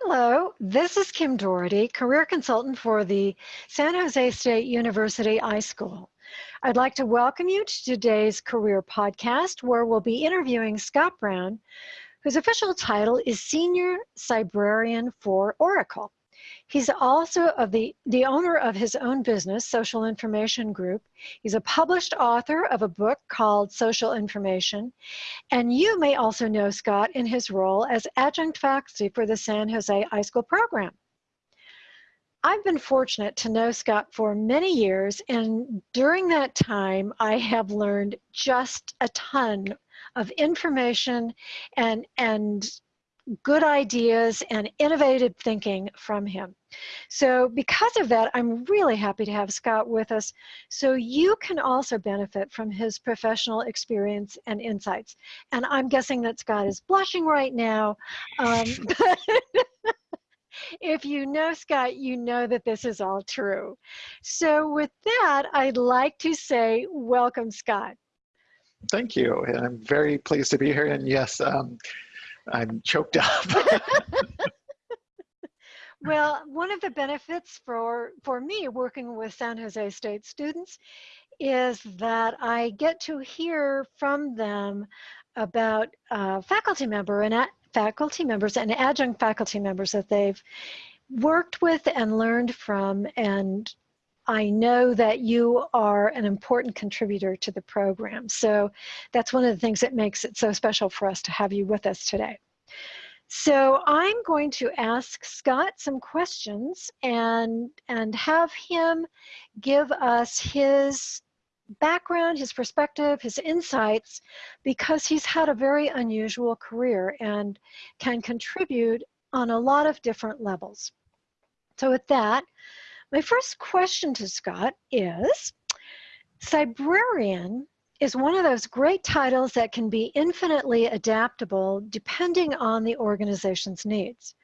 Hello, this is Kim Doherty, career consultant for the San Jose State University iSchool. I'd like to welcome you to today's career podcast where we'll be interviewing Scott Brown, whose official title is Senior Cybrarian for Oracle. He's also of the, the owner of his own business, Social Information Group. He's a published author of a book called Social Information. And you may also know Scott in his role as adjunct faculty for the San Jose iSchool program. I've been fortunate to know Scott for many years, and during that time, I have learned just a ton of information and, and good ideas and innovative thinking from him. So because of that, I'm really happy to have Scott with us so you can also benefit from his professional experience and insights. And I'm guessing that Scott is blushing right now. Um, if you know Scott, you know that this is all true. So with that, I'd like to say welcome, Scott. Thank you. And I'm very pleased to be here. And yes, um, I'm choked up. well, one of the benefits for, for me working with San Jose State students is that I get to hear from them about uh, faculty member and faculty members and adjunct faculty members that they've worked with and learned from and I know that you are an important contributor to the program. So that's one of the things that makes it so special for us to have you with us today. So I'm going to ask Scott some questions and, and have him give us his background, his perspective, his insights, because he's had a very unusual career and can contribute on a lot of different levels. So with that, my first question to Scott is, Cybrarian is one of those great titles that can be infinitely adaptable depending on the organization's needs.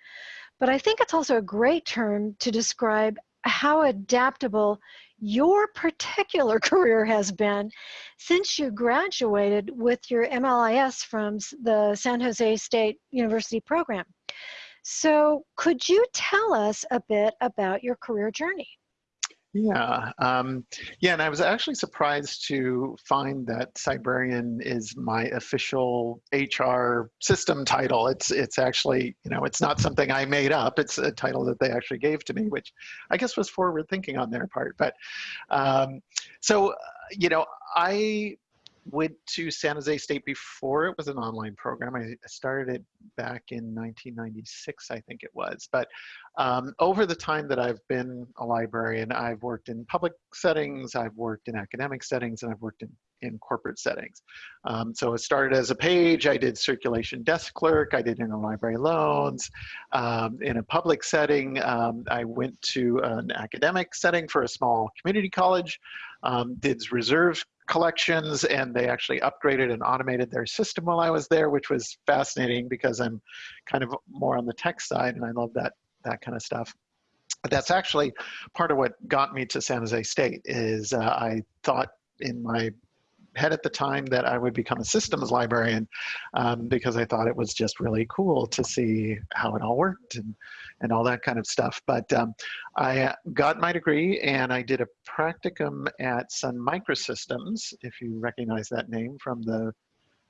But I think it's also a great term to describe how adaptable your particular career has been since you graduated with your MLIS from the San Jose State University program. So could you tell us a bit about your career journey? Yeah, um, yeah, and I was actually surprised to find that Cybrarian is my official HR system title. It's it's actually you know it's not something I made up. It's a title that they actually gave to me, which I guess was forward thinking on their part. But um, so you know I went to San Jose State before it was an online program. I started it back in 1996, I think it was. But um, over the time that I've been a librarian, I've worked in public settings, I've worked in academic settings, and I've worked in, in corporate settings. Um, so it started as a page, I did circulation desk clerk, I did interlibrary loans. Um, in a public setting, um, I went to an academic setting for a small community college, um, did reserve collections and they actually upgraded and automated their system while I was there, which was fascinating because I'm kind of more on the tech side and I love that, that kind of stuff. But that's actually part of what got me to San Jose State is uh, I thought in my head at the time that I would become a systems librarian um, because I thought it was just really cool to see how it all worked and, and all that kind of stuff. But um, I got my degree and I did a practicum at Sun Microsystems, if you recognize that name from the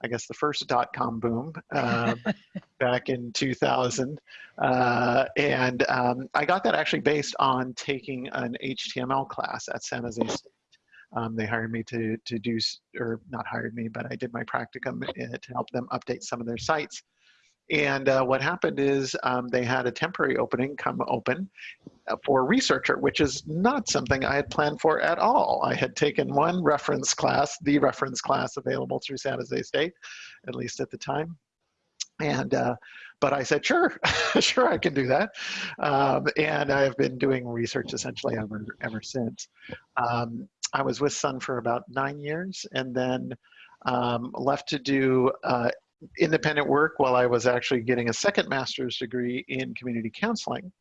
I guess the first dot-com boom um, back in 2000. Uh, and um, I got that actually based on taking an HTML class at San Jose State. Um, they hired me to, to do, or not hired me, but I did my practicum uh, to help them update some of their sites. And uh, what happened is um, they had a temporary opening come open uh, for researcher, which is not something I had planned for at all. I had taken one reference class, the reference class available through San Jose State, at least at the time. And, uh, but I said, sure, sure, I can do that. Um, and I've been doing research essentially ever, ever since. Um, I was with Sun for about nine years and then um, left to do uh, independent work while I was actually getting a second master's degree in community counseling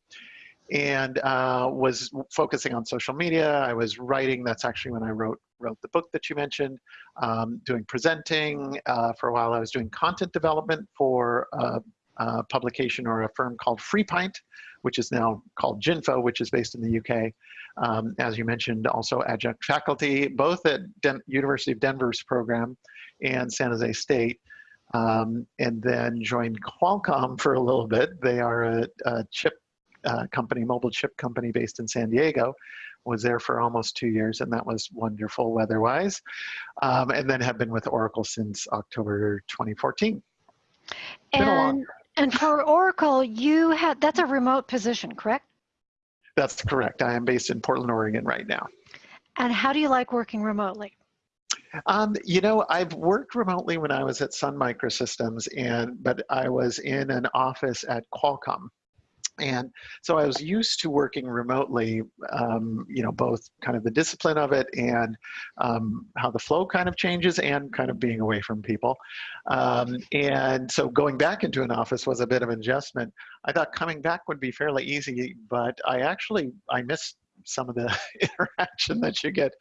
and uh, was focusing on social media. I was writing, that's actually when I wrote wrote the book that you mentioned, um, doing presenting. Uh, for a while I was doing content development for a, uh, publication or a firm called FreePint, which is now called Jinfo, which is based in the UK. Um, as you mentioned, also adjunct faculty, both at Den University of Denver's program and San Jose State. Um, and then joined Qualcomm for a little bit. They are a, a chip uh, company, mobile chip company based in San Diego. Was there for almost two years, and that was wonderful weather-wise. Um, and then have been with Oracle since October 2014. And and for Oracle, you had that's a remote position, correct? That's correct. I am based in Portland, Oregon right now. And how do you like working remotely? Um, you know, I've worked remotely when I was at Sun Microsystems, and but I was in an office at Qualcomm and so I was used to working remotely, um, you know, both kind of the discipline of it and um, how the flow kind of changes and kind of being away from people. Um, and so going back into an office was a bit of an adjustment. I thought coming back would be fairly easy, but I actually, I missed some of the interaction that you get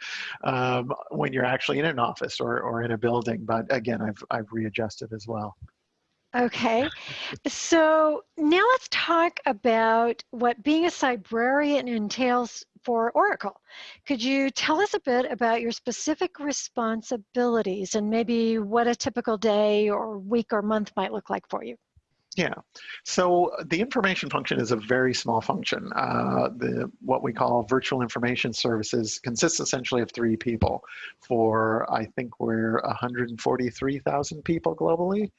um, when you're actually in an office or, or in a building. But again, I've, I've readjusted as well. Okay, so now let's talk about what being a cybrarian entails for Oracle. Could you tell us a bit about your specific responsibilities and maybe what a typical day or week or month might look like for you? Yeah, so the information function is a very small function. Uh, the what we call virtual information services consists essentially of three people. For I think we're 143,000 people globally.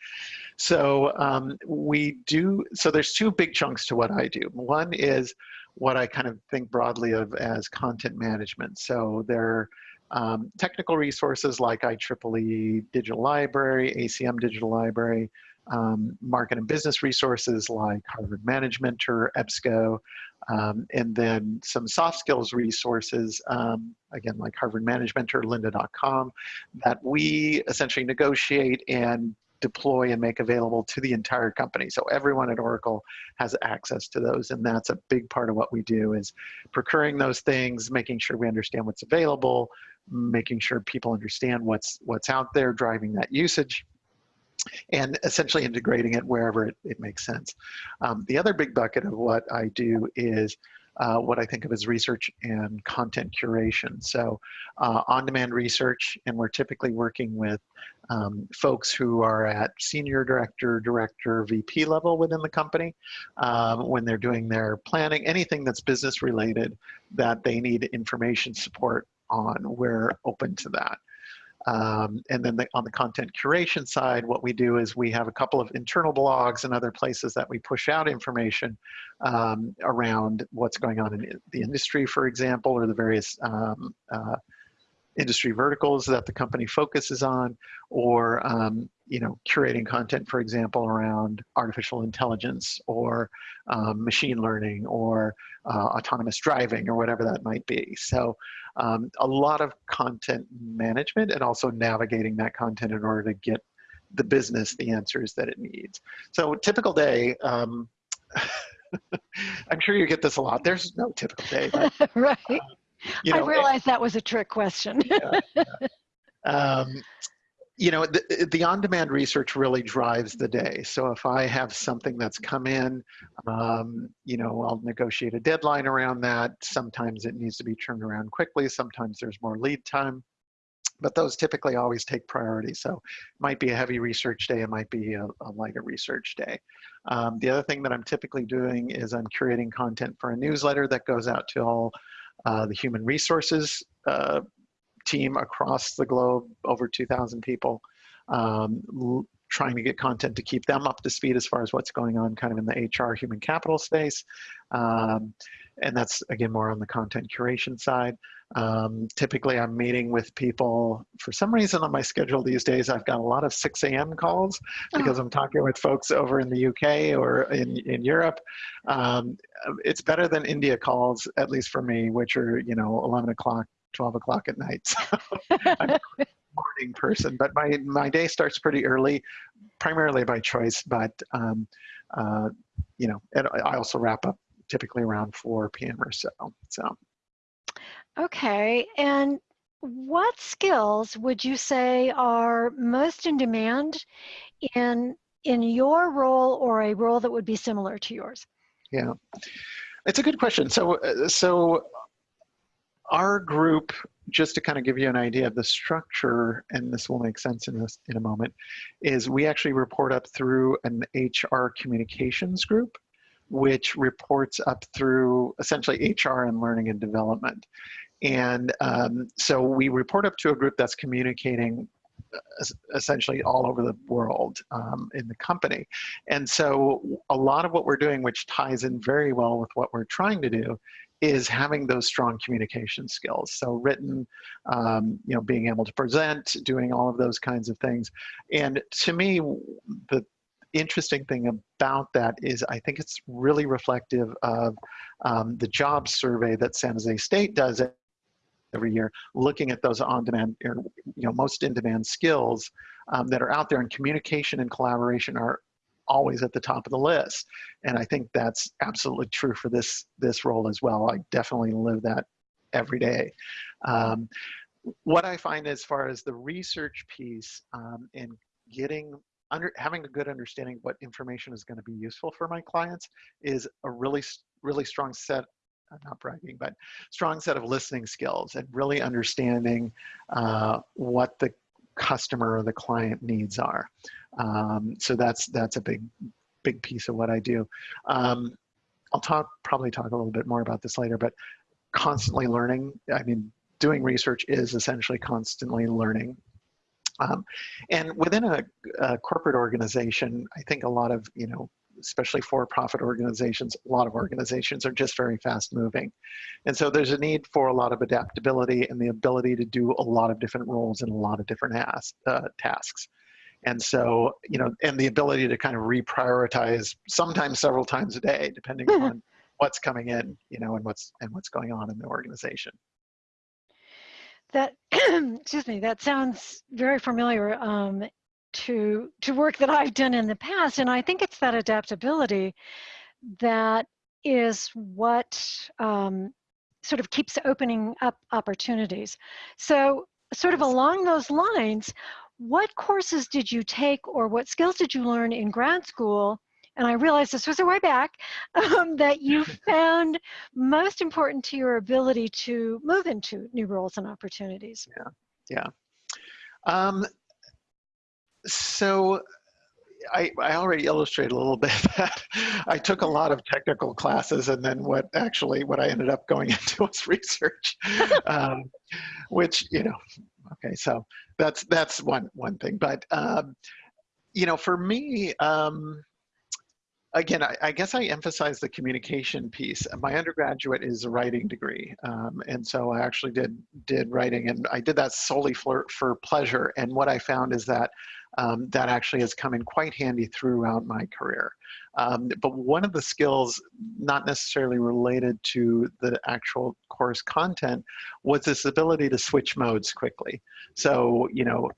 So um, we do. So there's two big chunks to what I do. One is what I kind of think broadly of as content management. So there. Um, technical resources like IEEE Digital Library, ACM Digital Library, um, market and business resources like Harvard Management or EBSCO, um, and then some soft skills resources, um, again, like Harvard Management or lynda.com, that we essentially negotiate and deploy and make available to the entire company. So everyone at Oracle has access to those, and that's a big part of what we do is procuring those things, making sure we understand what's available, making sure people understand what's what's out there, driving that usage and essentially integrating it wherever it, it makes sense. Um, the other big bucket of what I do is uh, what I think of as research and content curation. So uh, on-demand research, and we're typically working with um, folks who are at senior director, director, VP level within the company um, when they're doing their planning, anything that's business related that they need information support on, we're open to that. Um, and then the, on the content curation side, what we do is we have a couple of internal blogs and other places that we push out information um, around what's going on in the industry, for example, or the various um, uh, industry verticals that the company focuses on, or um, you know, curating content, for example, around artificial intelligence or um, machine learning or uh, autonomous driving or whatever that might be. So um, a lot of content management and also navigating that content in order to get the business the answers that it needs. So typical day, um, I'm sure you get this a lot. There's no typical day. But, right. Uh, you know, I realized that was a trick question. yeah, yeah. Um, you know, the, the on-demand research really drives the day. So if I have something that's come in, um, you know, I'll negotiate a deadline around that. Sometimes it needs to be turned around quickly. Sometimes there's more lead time. But those typically always take priority. So it might be a heavy research day. It might be a, a lighter research day. Um, the other thing that I'm typically doing is I'm curating content for a newsletter that goes out to all uh, the human resources uh, team across the globe, over 2,000 people, um, trying to get content to keep them up to speed as far as what's going on kind of in the HR human capital space. Um, and that's again more on the content curation side. Um, typically I'm meeting with people, for some reason on my schedule these days, I've got a lot of 6 a.m. calls because oh. I'm talking with folks over in the UK or in, in Europe. Um, it's better than India calls, at least for me, which are, you know, 11 o'clock 12 o'clock at night. So I'm a morning person, but my, my day starts pretty early, primarily by choice, but um, uh, you know, I also wrap up typically around 4 p.m. or so. So. Okay, and what skills would you say are most in demand in in your role or a role that would be similar to yours? Yeah, it's a good question. So, uh, so our group, just to kind of give you an idea of the structure, and this will make sense in this in a moment, is we actually report up through an HR communications group, which reports up through essentially HR and learning and development. And um, so we report up to a group that's communicating essentially all over the world um, in the company. And so a lot of what we're doing, which ties in very well with what we're trying to do, is having those strong communication skills. So written, um, you know, being able to present, doing all of those kinds of things. And to me, the interesting thing about that is I think it's really reflective of um, the job survey that San Jose State does every year, looking at those on-demand, or you know, most in-demand skills um, that are out there, and communication and collaboration are always at the top of the list. And I think that's absolutely true for this this role as well. I definitely live that every day. Um, what I find as far as the research piece um, and getting under having a good understanding what information is going to be useful for my clients is a really really strong set I'm not bragging, but strong set of listening skills and really understanding uh, what the customer or the client needs are. Um, so that's that's a big big piece of what I do. Um, I'll talk probably talk a little bit more about this later, but constantly learning. I mean, doing research is essentially constantly learning. Um, and within a, a, corporate organization, I think a lot of you know especially for-profit organizations, a lot of organizations are just very fast moving. And so there's a need for a lot of adaptability and the ability to do a lot of different roles and a lot of different as, uh, tasks. And so, you know, and the ability to kind of reprioritize sometimes several times a day, depending on what's coming in, you know, and what's and what's going on in the organization. That excuse me, that sounds very familiar. Um, to to work that I've done in the past and I think it's that adaptability that is what um, sort of keeps opening up opportunities. So sort of along those lines, what courses did you take or what skills did you learn in grad school and I realized this was a way back, um, that you found most important to your ability to move into new roles and opportunities. Yeah, yeah. Um, so I, I, already illustrated a little bit that I took a lot of technical classes and then what actually what I ended up going into was research, um, which, you know, okay, so that's, that's one, one thing. But, um, you know, for me, um, again, I, I, guess I emphasize the communication piece. My undergraduate is a writing degree, um, and so I actually did did writing, and I did that solely for for pleasure. And what I found is that um, that actually has come in quite handy throughout my career. Um, but one of the skills, not necessarily related to the actual course content, was this ability to switch modes quickly. So, you know,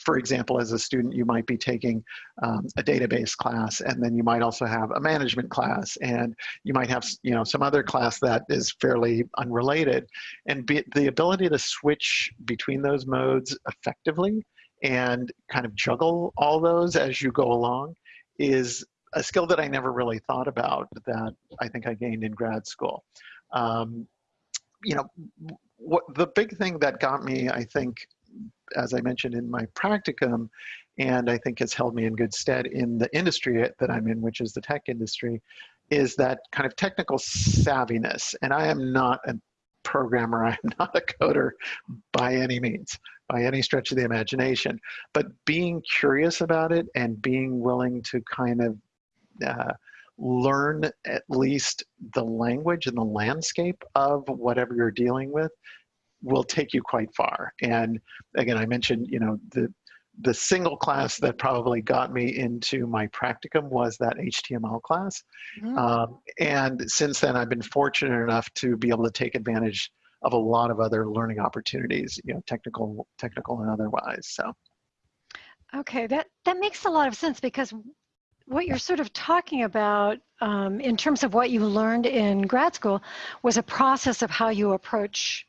for example, as a student, you might be taking um, a database class, and then you might also have a management class, and you might have you know some other class that is fairly unrelated, and be, the ability to switch between those modes effectively and kind of juggle all those as you go along is a skill that I never really thought about that I think I gained in grad school. Um, you know, what the big thing that got me, I think, as I mentioned in my practicum, and I think has held me in good stead in the industry that I'm in, which is the tech industry, is that kind of technical savviness. And I am not a programmer, I am not a coder by any means by any stretch of the imagination, but being curious about it and being willing to kind of uh, learn at least the language and the landscape of whatever you're dealing with will take you quite far. And again, I mentioned, you know, the the single class that probably got me into my practicum was that HTML class. Mm um, and since then, I've been fortunate enough to be able to take advantage of a lot of other learning opportunities, you know, technical, technical and otherwise. So. Okay, that that makes a lot of sense because what you're sort of talking about um, in terms of what you learned in grad school was a process of how you approach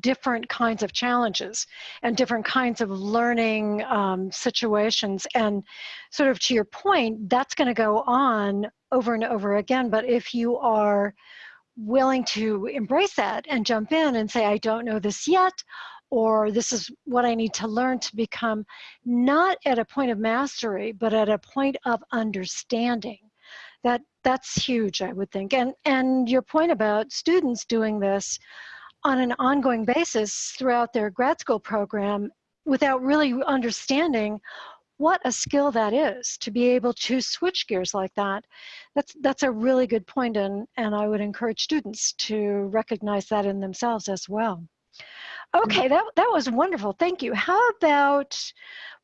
different kinds of challenges and different kinds of learning um, situations. And sort of to your point, that's going to go on over and over again. But if you are willing to embrace that and jump in and say, I don't know this yet, or this is what I need to learn to become not at a point of mastery, but at a point of understanding. That that's huge, I would think. And and your point about students doing this on an ongoing basis throughout their grad school program without really understanding what a skill that is to be able to switch gears like that. That's that's a really good point and, and I would encourage students to recognize that in themselves as well. Mm-hmm. Okay, that, that was wonderful. Thank you. How about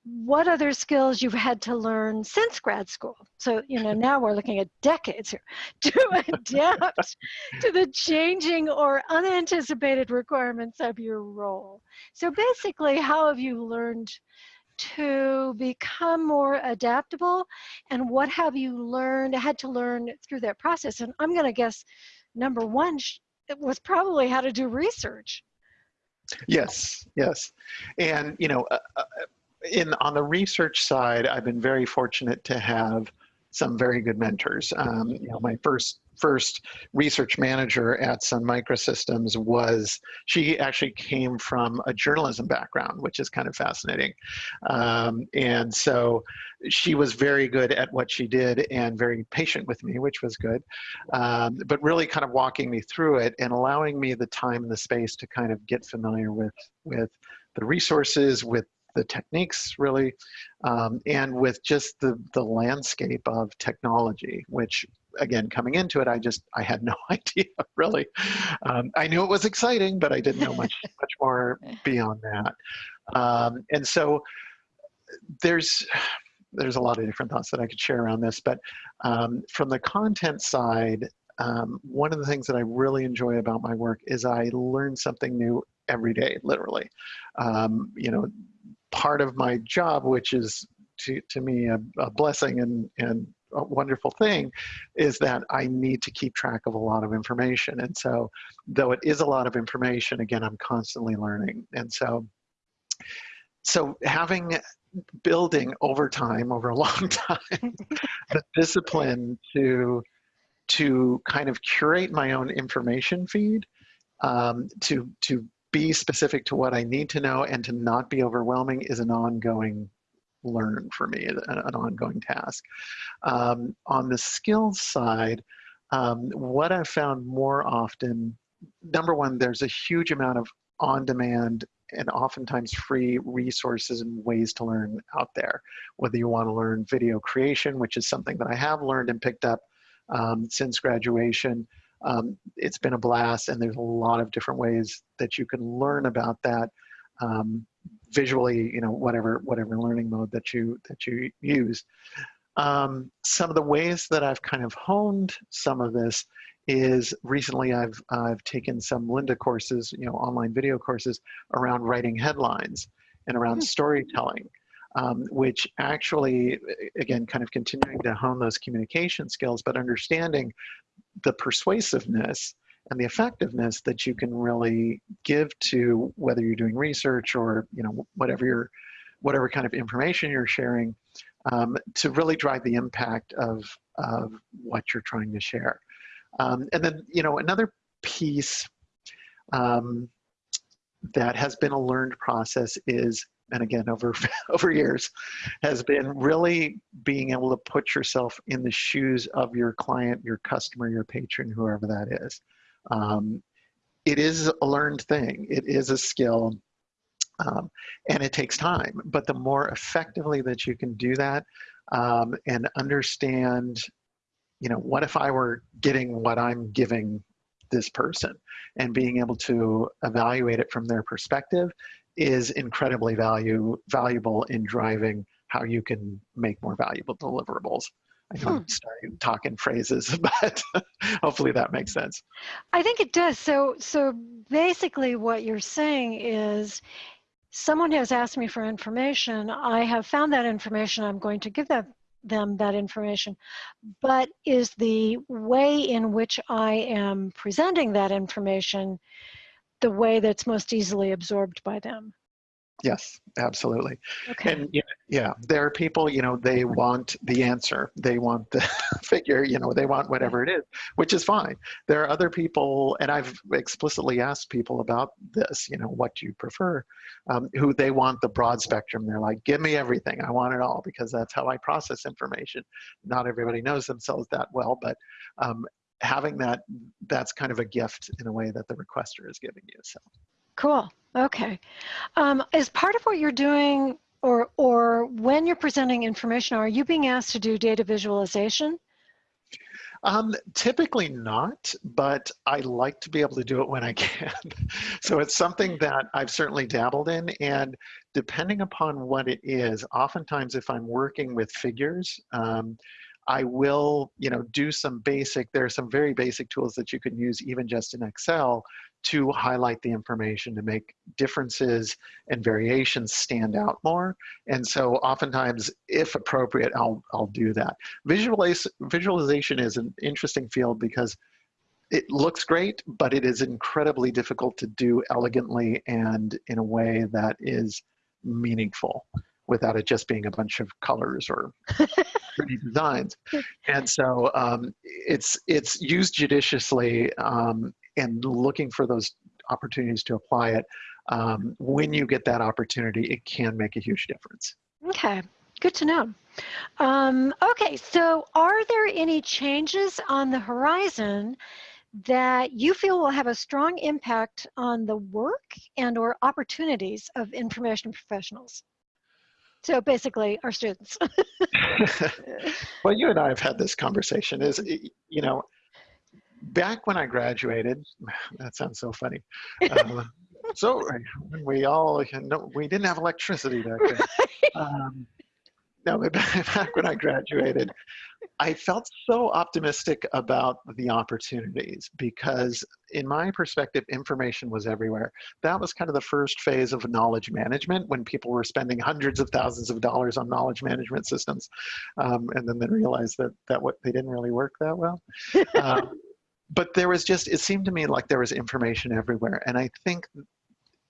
what other skills you've had to learn since grad school? So, you know, now we're looking at decades here to adapt to the changing or unanticipated requirements of your role. So basically, how have you learned to become more adaptable and what have you learned, had to learn through that process? And I'm going to guess number one it was probably how to do research. Yes, yes, and you know, uh, uh, in on the research side, I've been very fortunate to have some very good mentors. Um, you know, my first first research manager at Sun Microsystems was, she actually came from a journalism background, which is kind of fascinating. Um, and so she was very good at what she did and very patient with me, which was good. Um, but really kind of walking me through it and allowing me the time and the space to kind of get familiar with, with the resources, with the techniques really, um, and with just the, the landscape of technology, which again, coming into it, I just, I had no idea really. Um, I knew it was exciting, but I didn't know much, much more beyond that. Um, and so there's, there's a lot of different thoughts that I could share around this, but um, from the content side, um, one of the things that I really enjoy about my work is I learn something new every day, literally. Um, you know, part of my job, which is to, to me a, a blessing and, and a wonderful thing is that I need to keep track of a lot of information. And so, though it is a lot of information, again, I'm constantly learning. And so, so having building over time, over a long time, the discipline to to kind of curate my own information feed, um, to to be specific to what I need to know and to not be overwhelming is an ongoing learn for me, an, ongoing task. Um, on the skills side, um, what I've found more often, number one, there's a huge amount of on-demand and oftentimes free resources and ways to learn out there. Whether you want to learn video creation, which is something that I have learned and picked up um, since graduation, um, it's been a blast and there's a lot of different ways that you can learn about that um, visually, you know, whatever whatever learning mode that you that you use. Um, some of the ways that I've kind of honed some of this is recently I've I've taken some Lynda courses, you know, online video courses around writing headlines and around hmm. storytelling. Um, which actually, again, kind of continuing to hone those communication skills, but understanding the persuasiveness and the effectiveness that you can really give to whether you're doing research or you know whatever you're whatever kind of information you're sharing um, to really drive the impact of of what you're trying to share. Um, and then you know another piece um, that has been a learned process is and again over over years has been really being able to put yourself in the shoes of your client your customer your patron whoever that is um, it is a learned thing. It is a skill, um, and it takes time. But the more effectively that you can do that um, and understand, you know, what if I were getting what I'm giving this person and being able to evaluate it from their perspective is incredibly value valuable in driving how you can make more valuable deliverables. I know hmm. I'm starting talking phrases, but hopefully that makes sense. I think it does. So, so basically, what you're saying is, someone has asked me for information. I have found that information. I'm going to give them them that information. But is the way in which I am presenting that information the way that's most easily absorbed by them. Yes, absolutely. Okay. And yeah, yeah, there are people, you know, they want the answer. They want the figure, you know, they want whatever it is, which is fine. There are other people, and I've explicitly asked people about this, you know, what do you prefer? Um, who they want the broad spectrum. They're like, give me everything. I want it all because that's how I process information. Not everybody knows themselves that well, but um, having that, that's kind of a gift in a way that the requester is giving you. So. Cool. Okay. Um, as part of what you're doing or, or when you're presenting information, are you being asked to do data visualization? Um, typically not, but I like to be able to do it when I can. so it's something that I've certainly dabbled in and depending upon what it is, oftentimes if I'm working with figures, um, I will, you know, do some basic, there are some very basic tools that you can use even just in Excel to highlight the information to make differences and variations stand out more. And so oftentimes, if appropriate, I'll, I'll do that. Visualize, visualization is an interesting field because it looks great, but it is incredibly difficult to do elegantly and in a way that is meaningful without it just being a bunch of colors or pretty designs. And so um, it's it's used judiciously um, and looking for those opportunities to apply it. Um, when you get that opportunity, it can make a huge difference. Okay, good to know. Um, okay, so are there any changes on the horizon that you feel will have a strong impact on the work and or opportunities of information professionals? So basically our students. well, you and I have had this conversation is, you know, back when I graduated, that sounds so funny. Uh, so we all, no, we didn't have electricity back then. Um, no, back when I graduated, I felt so optimistic about the opportunities because, in my perspective, information was everywhere. That was kind of the first phase of knowledge management when people were spending hundreds of thousands of dollars on knowledge management systems, um, and then they realized that that what they didn't really work that well. Um, but there was just it seemed to me like there was information everywhere, and I think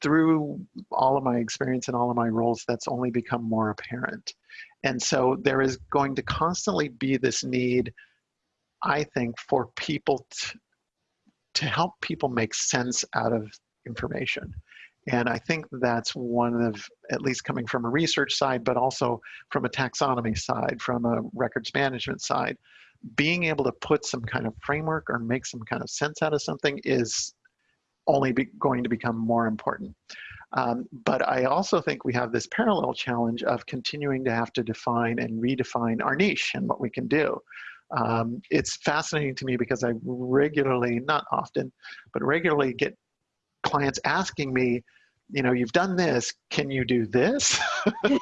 through all of my experience and all of my roles, that's only become more apparent. And so there is going to constantly be this need, I think, for people to, to help people make sense out of information. And I think that's one of, at least coming from a research side, but also from a taxonomy side, from a records management side, being able to put some kind of framework or make some kind of sense out of something is only be going to become more important. Um, but I also think we have this parallel challenge of continuing to have to define and redefine our niche and what we can do. Um, it's fascinating to me because I regularly, not often, but regularly get clients asking me, you know, you've done this, can you do this? you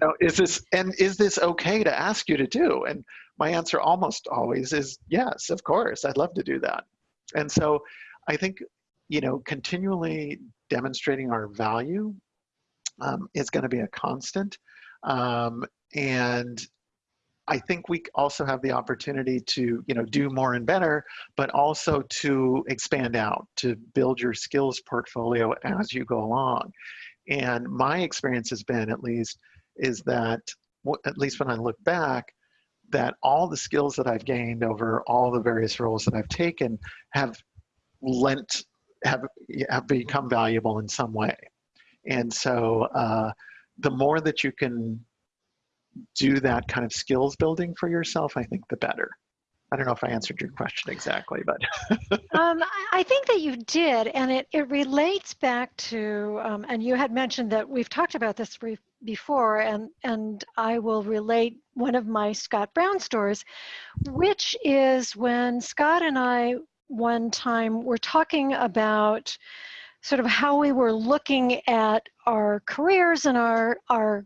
know, is this, and is this okay to ask you to do? And my answer almost always is yes, of course, I'd love to do that. And so I think you know, continually demonstrating our value um, is going to be a constant. Um, and I think we also have the opportunity to, you know, do more and better, but also to expand out, to build your skills portfolio as you go along. And my experience has been, at least, is that, at least when I look back, that all the skills that I've gained over all the various roles that I've taken have lent have, have become valuable in some way. And so uh, the more that you can do that kind of skills building for yourself, I think the better. I don't know if I answered your question exactly, but. um, I think that you did, and it, it relates back to, um, and you had mentioned that we've talked about this brief before, and, and I will relate one of my Scott Brown stories, which is when Scott and I one time we were talking about sort of how we were looking at our careers and our, our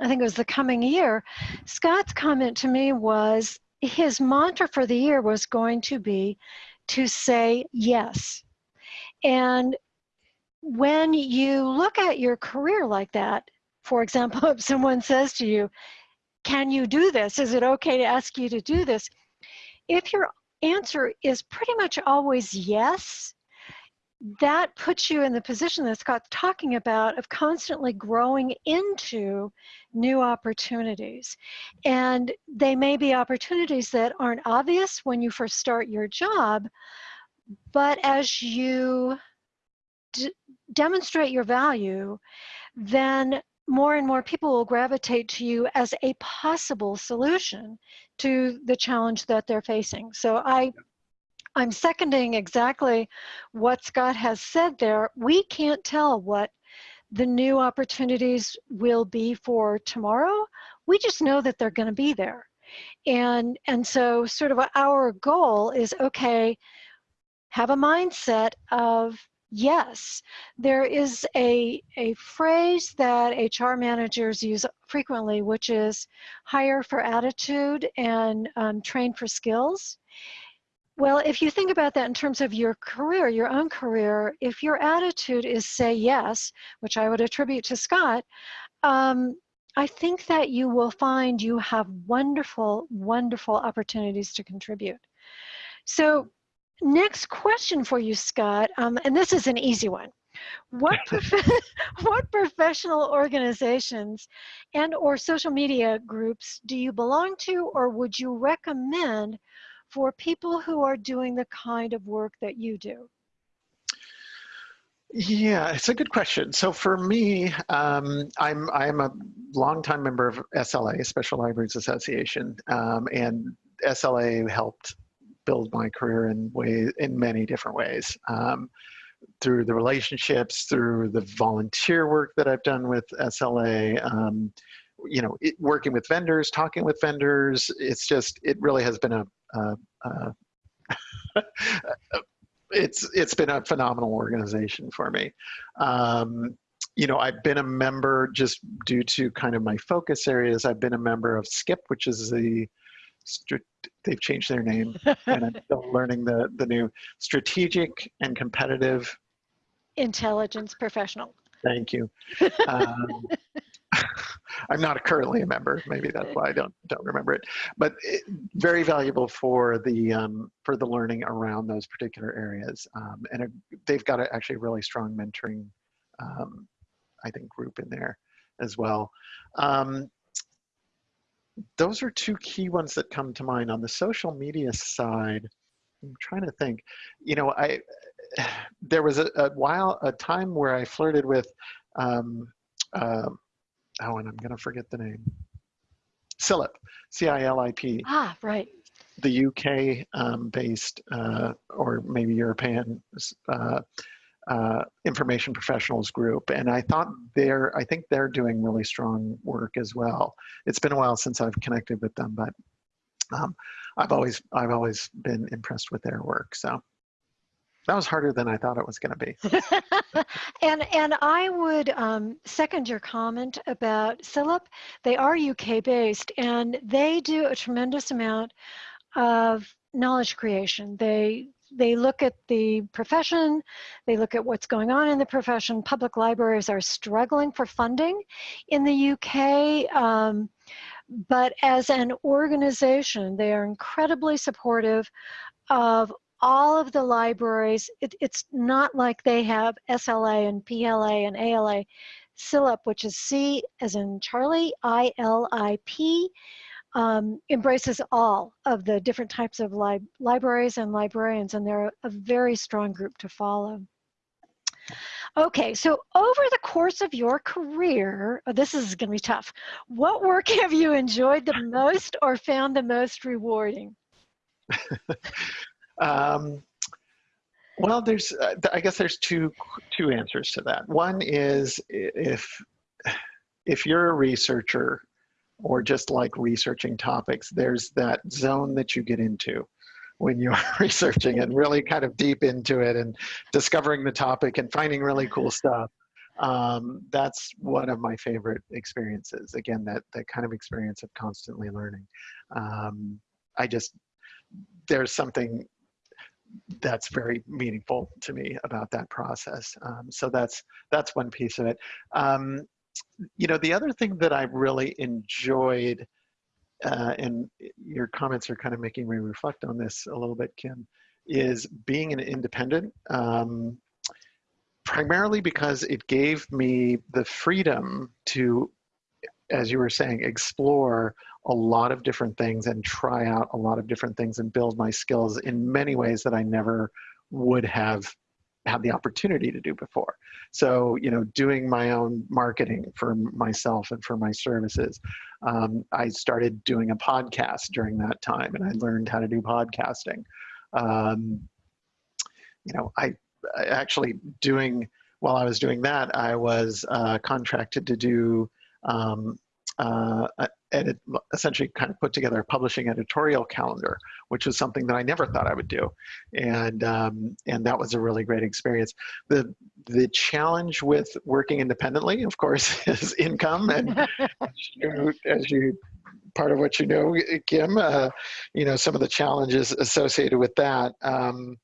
I think it was the coming year, Scott's comment to me was his mantra for the year was going to be to say yes. And when you look at your career like that, for example, if someone says to you, can you do this? Is it okay to ask you to do this? If you're answer is pretty much always yes, that puts you in the position that Scott's talking about of constantly growing into new opportunities. And they may be opportunities that aren't obvious when you first start your job, but as you demonstrate your value, then more and more people will gravitate to you as a possible solution to the challenge that they're facing. So I I'm seconding exactly what Scott has said there. We can't tell what the new opportunities will be for tomorrow. We just know that they're going to be there. And, and so sort of our goal is, okay, have a mindset of yes, there is a, a phrase that HR managers use frequently, which is hire for attitude and um, train for skills. Well, if you think about that in terms of your career, your own career, if your attitude is say yes, which I would attribute to Scott, um, I think that you will find you have wonderful, wonderful opportunities to contribute. So next question for you, Scott, um, and this is an easy one. What, prof what professional organizations and or social media groups do you belong to or would you recommend for people who are doing the kind of work that you do? Yeah, it's a good question. So for me, um, I'm I'm a longtime member of SLA, Special Libraries Association, um, and SLA helped build my career in way in many different ways. Um, through the relationships, through the volunteer work that I've done with SLA, um, you know, it, working with vendors, talking with vendors. It's just, it really has been a, uh, uh, it's it's been a phenomenal organization for me. Um, you know, I've been a member just due to kind of my focus areas. I've been a member of SCIP, which is the they've changed their name, and I'm still learning the the new strategic and competitive intelligence professional. Thank you. Um, I'm not currently a member. Maybe that's why I don't don't remember it. But it, very valuable for the um, for the learning around those particular areas. Um, and a, they've got a, actually a really strong mentoring, um, I think, group in there as well. Those are two key ones that come to mind on the social media side. I'm trying to think. You know, I there was a, a while a time where I flirted with. Um, uh, oh, and I'm going to forget the name. CILIP, C-I-L-I-P. Ah, right. The UK um, based uh, or maybe European uh, uh, information professionals group. And I thought they're, I think they're doing really strong work as well. It's been a while since I've connected with them, but um, I've always, I've always been impressed with their work. So that was harder than I thought it was going to be. and and I would um, second your comment about CILIP. They are UK based and they do a tremendous amount of knowledge creation. They they look at the profession, they look at what's going on in the profession. Public libraries are struggling for funding in the UK. Um, but as an organization, they are incredibly supportive of all of the libraries, it, it's not like they have SLA and PLA and ALA. CILIP, which is C as in Charlie, I-L-I-P, um, embraces all of the different types of li libraries and librarians, and they're a very strong group to follow. Okay, so over the course of your career, oh, this is going to be tough. What work have you enjoyed the most or found the most rewarding? Um, well, there's, uh, I guess there's two, two answers to that. One is if, if you're a researcher or just like researching topics, there's that zone that you get into when you're researching and really kind of deep into it and discovering the topic and finding really cool stuff. Um, that's one of my favorite experiences. Again, that, that kind of experience of constantly learning. Um, I just, there's something that's very meaningful to me about that process. Um, so that's that's one piece of it. Um, you know, the other thing that I really enjoyed, uh, and your comments are kind of making me reflect on this a little bit, Kim, is being an independent. Um, primarily because it gave me the freedom to, as you were saying, explore a lot of different things and try out a lot of different things and build my skills in many ways that I never would have had the opportunity to do before. So, you know, doing my own marketing for myself and for my services. Um, I started doing a podcast during that time and I learned how to do podcasting. Um, you know, I, I, actually doing, while I was doing that, I was uh, contracted to do um, uh, edit, essentially kind of put together a publishing editorial calendar, which was something that I never thought I would do, and um, and that was a really great experience. the The challenge with working independently, of course, is income, and as, you, as you part of what you know, Kim, uh, you know some of the challenges associated with that. Um,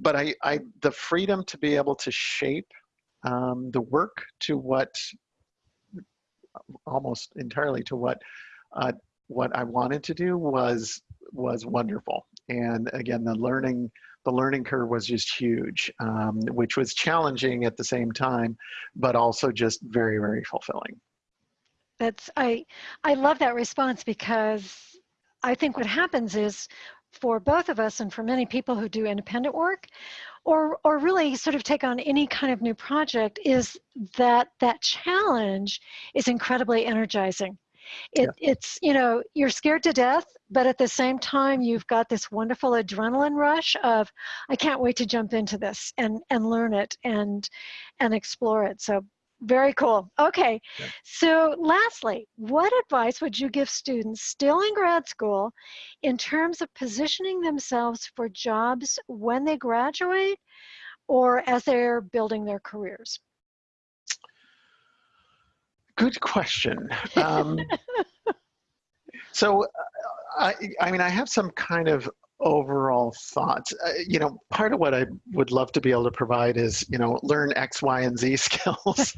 but I, I, the freedom to be able to shape um, the work to what almost entirely to what uh, what I wanted to do was was wonderful. And again, the learning the learning curve was just huge, um, which was challenging at the same time, but also just very very fulfilling. That's I I love that response because I think what happens is for both of us and for many people who do independent work or or really sort of take on any kind of new project is that that challenge is incredibly energizing it, yeah. it's you know you're scared to death but at the same time you've got this wonderful adrenaline rush of i can't wait to jump into this and and learn it and and explore it so very cool. Okay. Yeah. So, lastly, what advice would you give students still in grad school in terms of positioning themselves for jobs when they graduate or as they're building their careers? Good question. Um, so, uh, I, I mean, I have some kind of overall thoughts uh, you know part of what i would love to be able to provide is you know learn x y and z skills.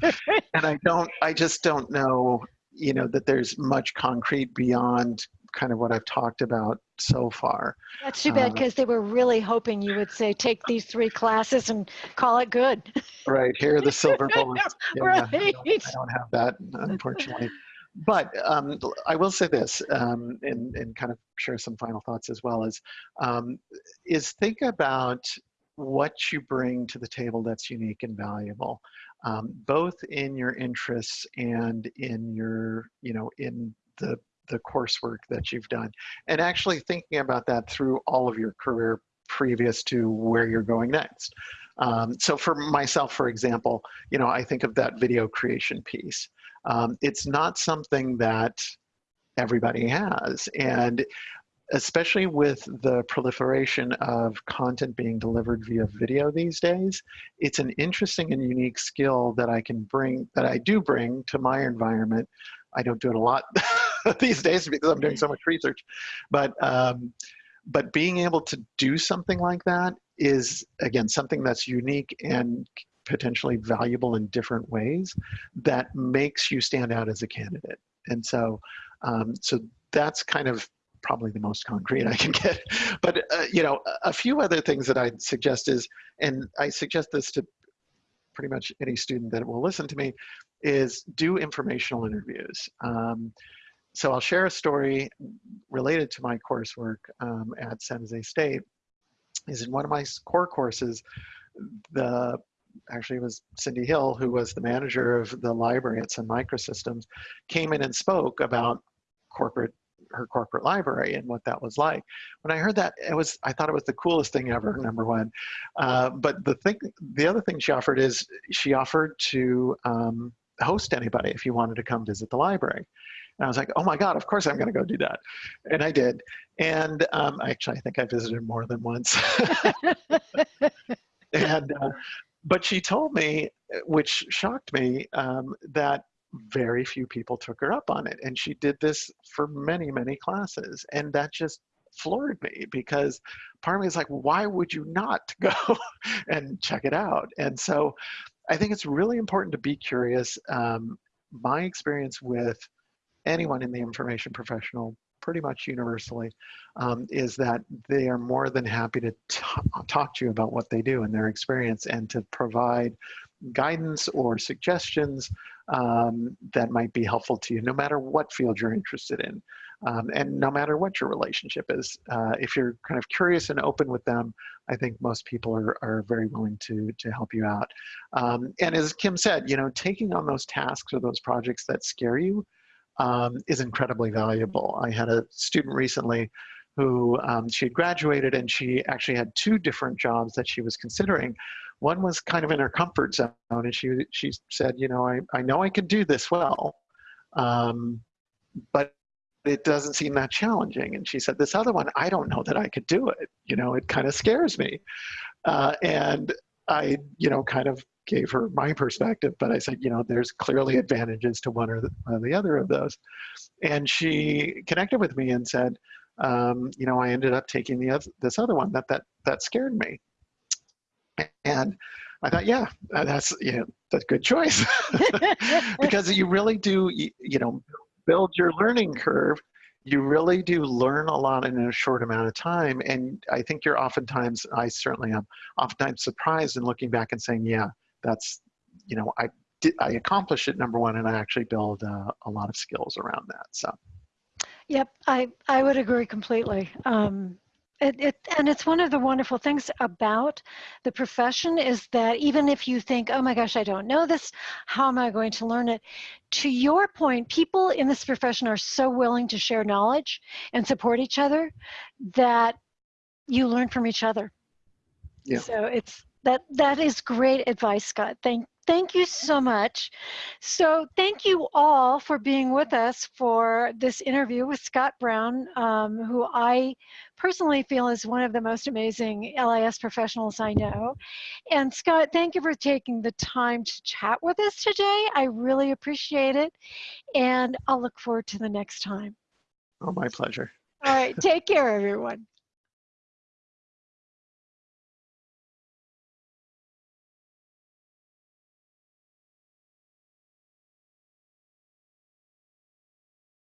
And i don't i just don't know you know that there's much concrete beyond kind of what i've talked about so far. That's too bad because uh, they were really hoping you would say take these three classes and call it good. Right here are the silver bullets. Yeah, right. I don't, I don't have that unfortunately but um, I will say this, um, and, and kind of share some final thoughts as well, is, um, is think about what you bring to the table that's unique and valuable, um, both in your interests and in your, you know, in the, the coursework that you've done. And actually thinking about that through all of your career previous to where you're going next. Um, so for myself, for example, you know, I think of that video creation piece um, it's not something that everybody has. And especially with the proliferation of content being delivered via video these days, it's an interesting and unique skill that I can bring, that I do bring to my environment. I don't do it a lot these days because I'm doing so much research, but um, but being able to do something like that is again something that's unique and potentially valuable in different ways that makes you stand out as a candidate. And so, um, so that's kind of probably the most concrete I can get. But uh, you know, a few other things that I'd suggest is, and I suggest this to pretty much any student that will listen to me, is do informational interviews. Um, so I'll share a story related to my coursework um, at San Jose State. Is in one of my core courses, the actually it was Cindy Hill, who was the manager of the library at Sun Microsystems, came in and spoke about corporate her corporate library and what that was like. When I heard that, it was I thought it was the coolest thing ever. Number one, uh, but the thing, the other thing she offered is she offered to um, host anybody if you wanted to come visit the library. And I was like, oh my God, of course I'm going to go do that. And I did. And um, actually, I think I visited more than once. and uh, but she told me, which shocked me, um, that very few people took her up on it. And she did this for many, many classes. And that just floored me because part of me is like, why would you not go and check it out? And so I think it's really important to be curious. Um, my experience with anyone in the information professional pretty much universally, um, is that they are more than happy to talk to you about what they do and their experience and to provide guidance or suggestions um, that might be helpful to you, no matter what field you're interested in. Um, and no matter what your relationship is, uh, if you're kind of curious and open with them, I think most people are, are very willing to, to help you out. Um, and as Kim said, you know, taking on those tasks or those projects that scare you um, is incredibly valuable. I had a student recently who um, she had graduated and she actually had two different jobs that she was considering. One was kind of in her comfort zone and she, she said, you know, I, I know I can do this well, um, but it doesn't seem that challenging. And she said, this other one, I don't know that I could do it. You know, it kind of scares me. Uh, and I, you know, kind of gave her my perspective, but I said, you know, there's clearly advantages to one or the, or the other of those. And she connected with me and said, um, you know, I ended up taking the other, this other one that that that scared me. And I thought, yeah, that's you know, that's good choice because you really do, you, you know, build your learning curve, you really do learn a lot in a short amount of time. And I think you're oftentimes, I certainly am, oftentimes surprised in looking back and saying, yeah, that's, you know, I did, I accomplished it, number one, and I actually build uh, a lot of skills around that. So. Yep, I, I would agree completely. Um, it, it, and it's one of the wonderful things about the profession is that even if you think, oh my gosh, I don't know this, how am I going to learn it? To your point, people in this profession are so willing to share knowledge and support each other that you learn from each other. Yeah. So it's that that is great advice, Scott. Thank thank you so much. So thank you all for being with us for this interview with Scott Brown, um, who I personally feel is one of the most amazing LIS professionals I know. And Scott, thank you for taking the time to chat with us today. I really appreciate it. And I'll look forward to the next time. Oh, my pleasure. All right, take care, everyone.